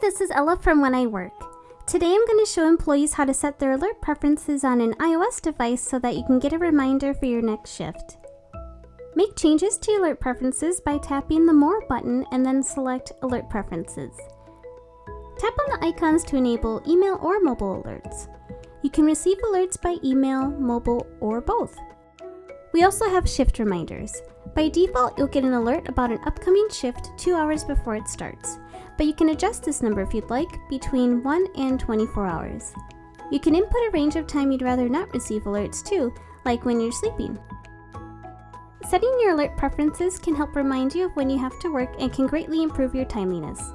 this is Ella from When I Work. Today I'm going to show employees how to set their alert preferences on an iOS device so that you can get a reminder for your next shift. Make changes to alert preferences by tapping the More button and then select Alert Preferences. Tap on the icons to enable email or mobile alerts. You can receive alerts by email, mobile, or both. We also have shift reminders. By default, you'll get an alert about an upcoming shift two hours before it starts, but you can adjust this number if you'd like between 1 and 24 hours. You can input a range of time you'd rather not receive alerts too, like when you're sleeping. Setting your alert preferences can help remind you of when you have to work and can greatly improve your timeliness.